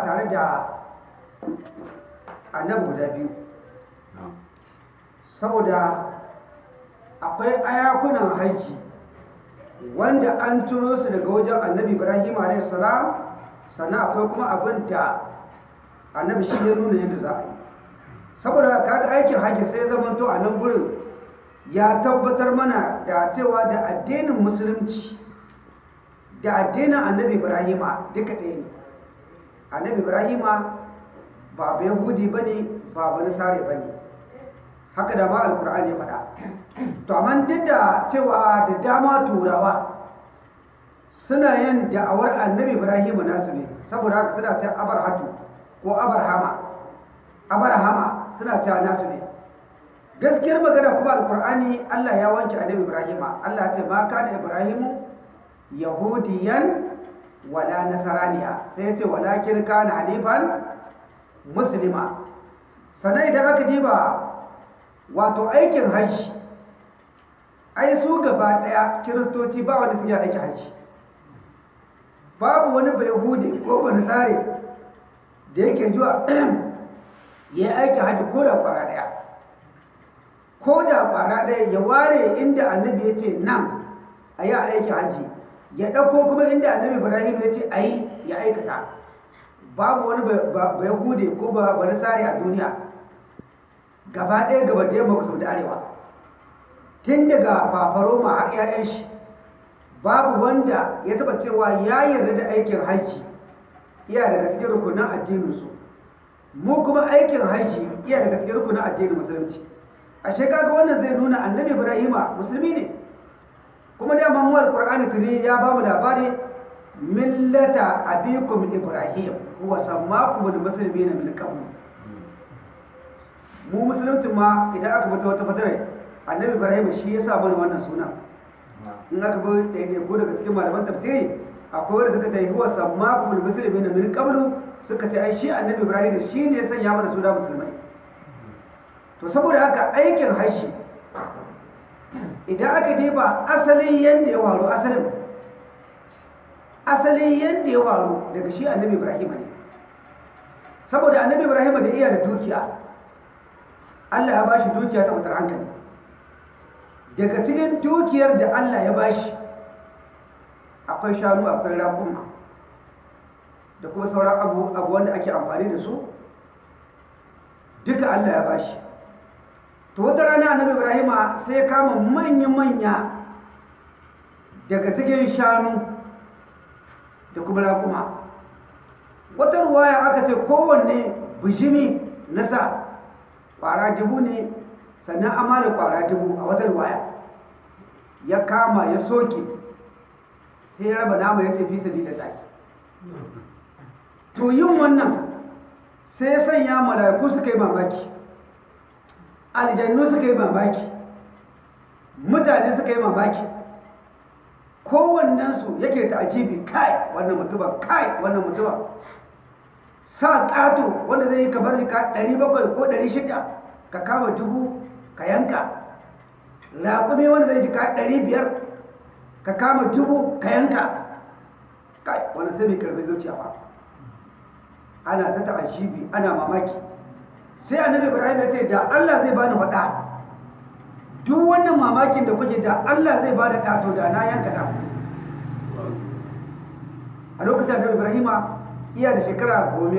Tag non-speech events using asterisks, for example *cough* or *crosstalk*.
tare da annabi guda biyu. Saboda akwai ayakunan haji wanda an turo su daga wajen annabi ibrahim a.s. sannan akwai kuma abin da annabi shi ya nuna yadda za a yi. Saboda kaga aikin haji sai zamanto a nan gurin ya tabbatar mana da cewa da addinin musulunci da addinin annabi ibrahima duka ɗaya ne. Annabi ibrahima ba ba yahudi ba ne ba ba nasare ba ne haka da ma alkur'ani ya faɗa. To amma duk da cewa da dama turawa suna yin da'awar annabi ibrahima nasu ne saboda haka suna ta abarhatu ko abarhama. Abarhama suna ta nasu ne. Gaskiyar magana kuma alkur'ani allah ya wanke annabi ibrahima. Allah ce ma kana ibrahimu yahudiyan wala nasaraniya. Sai ce walakin kana hanifan muslima. Sannan idan aka diba wato aikin hajji ai su gaba ɗaya kiristoci ba wanda suke aikin hajji. Babu wani bai yahudi ko ba nasare da yake zuwa *clears throat* ya aiki hajji ko da kwara ɗaya ko da kwara ɗaya ya ware inda annabi ya ce nan a yi aiki hajji. Ya ɗauko kuma inda annabi ibrahim ya ce a yi ya aikata. Babu wani ba yahude ko ba wani tsari a duniya. Gaba ɗaya gaba da yamma kusa da arewa. Tun daga fafaroma har 'ya'yan shi babu wanda ya taba cewa ya yarda da aikin hajji. Iya daga cikin rukunin addininsu. Mu kuma aikin hajji iya daga cikin rukunin addinin musulunci. A shekaga wannan zai nuna annabi ibrahima musulmi ne. Kuma da mamu alqur'ani tuni ya ba mu labari millata abikum ibrahim huwa sammakum almuslimina min qabl. Mu musulunci ma idan aka bata wata fatare annabi ibrahim shi ya sa mana wannan suna. In aka bi daidai ko daga cikin malaman tafsiri akwai wanda suka tayi huwa sammakum almuslimina min qabl suka ce ai shi annabi ibrahim shi ne ya sanya mana suna musulmai. To saboda haka aikin hajji idan aka diba asalin yadda ya waru asalin asalin yadda ya waru daga shi annabi ibrahim ne. Saboda annabi ibrahim da iya da dukiya allah ya bashi dukiya ta fitar hankali. Daga cikin dukiyar da allah ya bashi akwai shanu akwai raƙuma da kuma sauran abu wanda ake amfani da su duka allah ya bashi. To wata rana annabi ibrahima sai ya kama manya-manya daga cikin shanu da kuma raƙuma. Wata ruwaya aka ce kowanne bijimi na sa ƙwara dubu ne sannan amala ƙwara dubu a wata ruwaya. Ya kama ya soke sai ya raba nama ya ce fi sabi da tashi to yin wannan sai ya sanya mala'iku suka yi mamaki. Aljannu suka yi mamaki. Mutane suka yi mamaki. Kowannensu yake ta ajibi kai wannan mutuba kai wannan mutuba sa ƙato wanda zai yi ka bar ka 700 ko 600 ka kama dubu ka yanka. Raƙumi wanda zai ji ka 500 ka kama dubu ka yanka. Kai wanda sai mai ƙarfi zuciya ba. Ana ta ta'ajibi ana mamaki. Sai annabi ibrahim ya ce da allah zai bani faɗa duk wannan mamakin da kuke da allah zai ba da ɗato da na yanka ɗa a lokacin annabi ibrahima iya da shekara goma